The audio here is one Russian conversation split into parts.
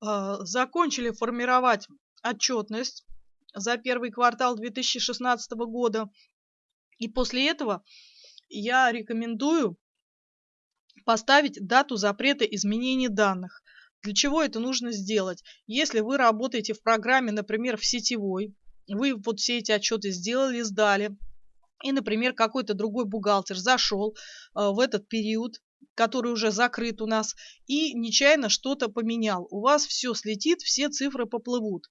А, закончили формировать отчетность за первый квартал 2016 года. И после этого я рекомендую поставить дату запрета изменения данных. Для чего это нужно сделать? Если вы работаете в программе, например, в сетевой, вы вот все эти отчеты сделали, сдали, и, например, какой-то другой бухгалтер зашел э, в этот период, который уже закрыт у нас, и нечаянно что-то поменял. У вас все слетит, все цифры поплывут.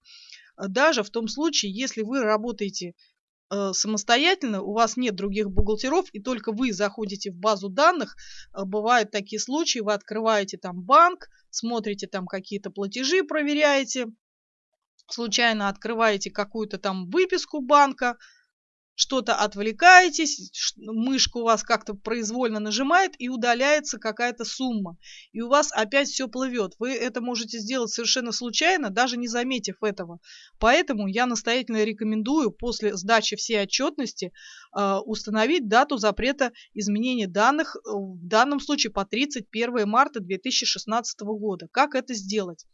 Даже в том случае, если вы работаете э, самостоятельно, у вас нет других бухгалтеров, и только вы заходите в базу данных, э, бывают такие случаи, вы открываете там банк, смотрите там какие-то платежи, проверяете, случайно открываете какую-то там выписку банка, что-то отвлекаетесь, мышка у вас как-то произвольно нажимает и удаляется какая-то сумма. И у вас опять все плывет. Вы это можете сделать совершенно случайно, даже не заметив этого. Поэтому я настоятельно рекомендую после сдачи всей отчетности э, установить дату запрета изменения данных, э, в данном случае по 31 марта 2016 года. Как это сделать?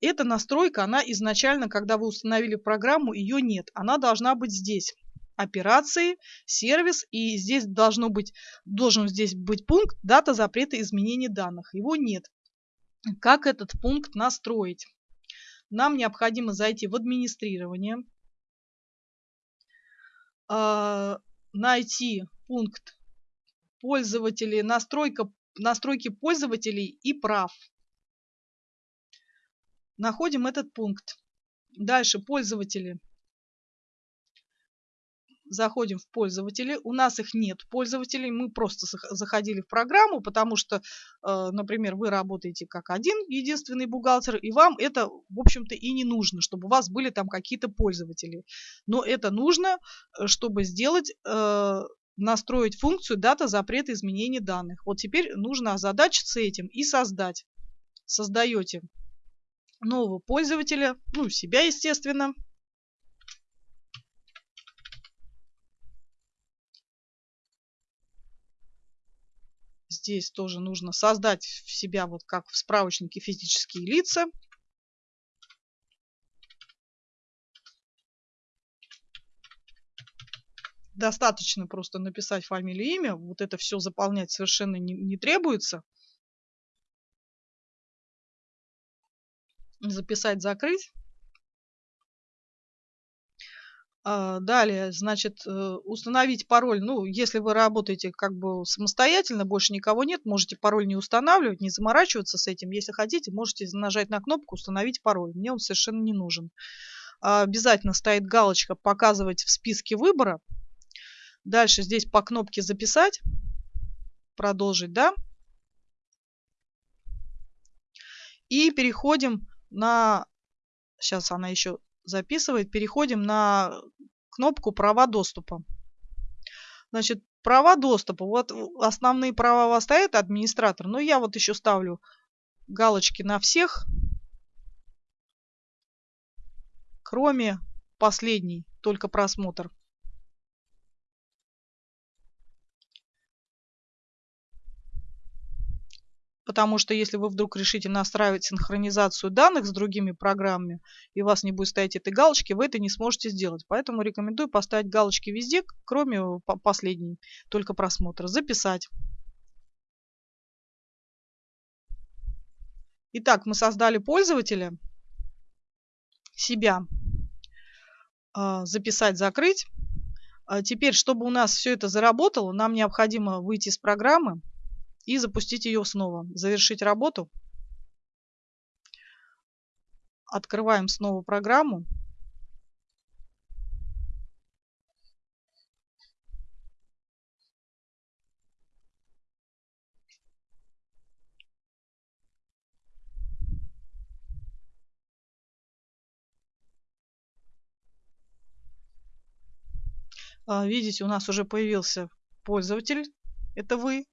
Эта настройка, она изначально, когда вы установили программу, ее нет. Она должна быть здесь операции, сервис, и здесь должно быть, должен здесь быть пункт дата запрета изменения данных. Его нет. Как этот пункт настроить? Нам необходимо зайти в администрирование, а, найти пункт пользователей, настройка, настройки пользователей и прав. Находим этот пункт. Дальше пользователи заходим в пользователи. У нас их нет пользователей, мы просто заходили в программу, потому что, э, например, вы работаете как один единственный бухгалтер, и вам это, в общем-то, и не нужно, чтобы у вас были там какие-то пользователи. Но это нужно, э, чтобы сделать э, настроить функцию дата запрета изменения данных. Вот теперь нужно озадачиться этим и создать. Создаете нового пользователя, ну, себя, естественно. Здесь тоже нужно создать в себя, вот как в справочнике физические лица. Достаточно просто написать фамилию, имя. Вот это все заполнять совершенно не, не требуется. Записать, закрыть. Далее, значит, э, установить пароль. Ну, если вы работаете как бы самостоятельно, больше никого нет, можете пароль не устанавливать, не заморачиваться с этим. Если хотите, можете нажать на кнопку «Установить пароль». Мне он совершенно не нужен. А, обязательно стоит галочка «Показывать в списке выбора». Дальше здесь по кнопке «Записать», «Продолжить», да. И переходим на... Сейчас она еще записывает. Переходим на кнопку «Права доступа». Значит, права доступа. Вот основные права у вас стоят администратор. Но я вот еще ставлю галочки на всех, кроме последней, только просмотр. Потому что если вы вдруг решите настраивать синхронизацию данных с другими программами, и у вас не будет стоять этой галочки, вы это не сможете сделать. Поэтому рекомендую поставить галочки везде, кроме последней, только просмотра. Записать. Итак, мы создали пользователя, себя, а, записать, закрыть. А теперь, чтобы у нас все это заработало, нам необходимо выйти из программы, и запустить ее снова. Завершить работу. Открываем снова программу. А, видите, у нас уже появился пользователь. Это вы.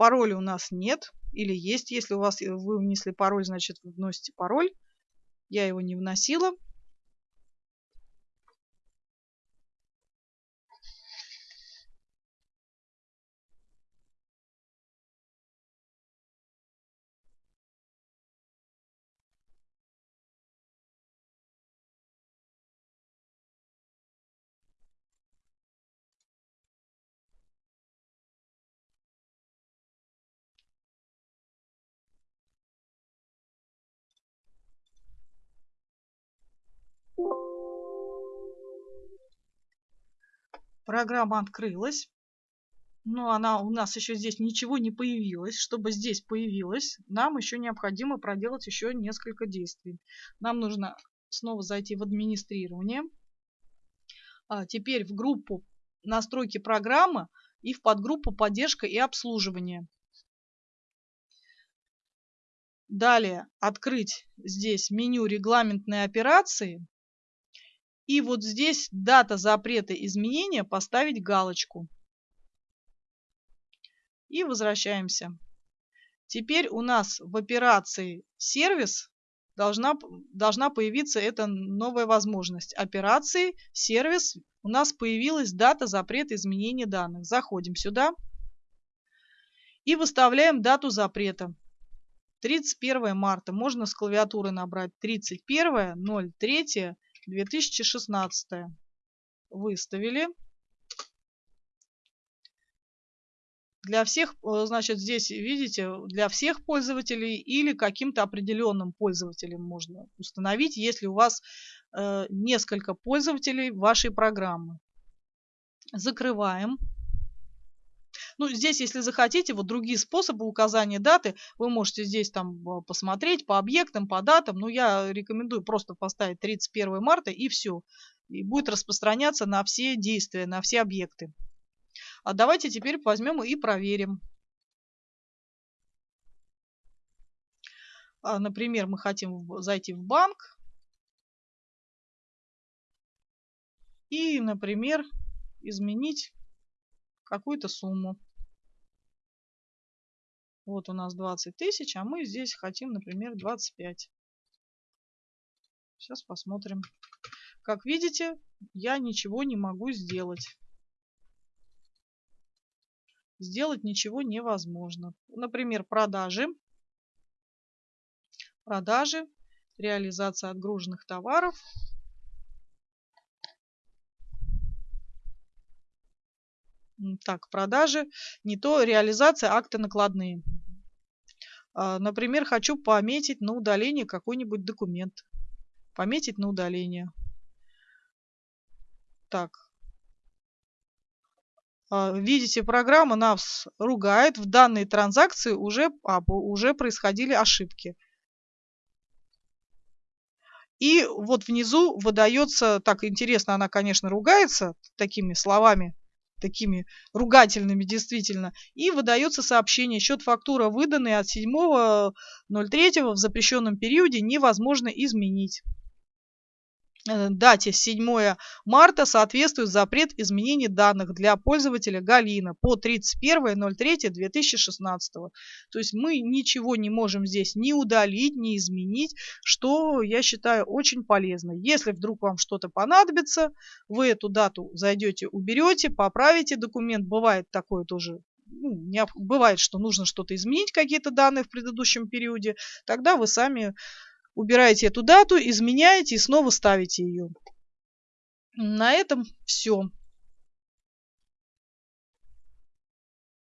Пароля у нас нет. Или есть. Если у вас вы внесли пароль, значит вы вносите пароль. Я его не вносила. Программа открылась. Но она у нас еще здесь ничего не появилось. Чтобы здесь появилось, нам еще необходимо проделать еще несколько действий. Нам нужно снова зайти в администрирование. А теперь в группу настройки программы и в подгруппу поддержка и обслуживание. Далее открыть здесь меню регламентные операции. И вот здесь дата запрета изменения поставить галочку. И возвращаемся. Теперь у нас в операции сервис должна, должна появиться эта новая возможность. Операции, сервис, у нас появилась дата запрета изменения данных. Заходим сюда и выставляем дату запрета. 31 марта. Можно с клавиатуры набрать 31.03.2016. Выставили. Для всех, э, значит, здесь, видите, для всех пользователей или каким-то определенным пользователям можно установить, если у вас э, несколько пользователей вашей программы. Закрываем. Ну, здесь, если захотите, вот другие способы указания даты, вы можете здесь там э, посмотреть по объектам, по датам. Но я рекомендую просто поставить 31 марта и все. И будет распространяться на все действия, на все объекты. А давайте теперь возьмем и проверим. А, например, мы хотим зайти в банк. И, например, изменить какую-то сумму. Вот у нас 20 тысяч, а мы здесь хотим, например, 25. Сейчас посмотрим. Как видите, я ничего не могу сделать. Сделать ничего невозможно. Например, продажи. Продажи, реализация отгруженных товаров. Так, продажи, не то реализация акты накладные. А, например, хочу пометить на удаление какой-нибудь документ. Пометить на удаление. Так. А, видите, программа нас ругает. В данной транзакции уже, а, уже происходили ошибки. И вот внизу выдается, так интересно, она, конечно, ругается такими словами, такими ругательными действительно, и выдается сообщение, счет фактура выданный от 7.03 в запрещенном периоде невозможно изменить. Э, дате 7 марта соответствует запрет изменения данных для пользователя Галина по 31.03.2016. То есть мы ничего не можем здесь ни удалить, ни изменить, что я считаю очень полезно. Если вдруг вам что-то понадобится, вы эту дату зайдете, уберете, поправите документ. Бывает такое тоже ну, не, бывает, что нужно что-то изменить, какие-то данные в предыдущем периоде, тогда вы сами убираете эту дату, изменяете и снова ставите ее. На этом все.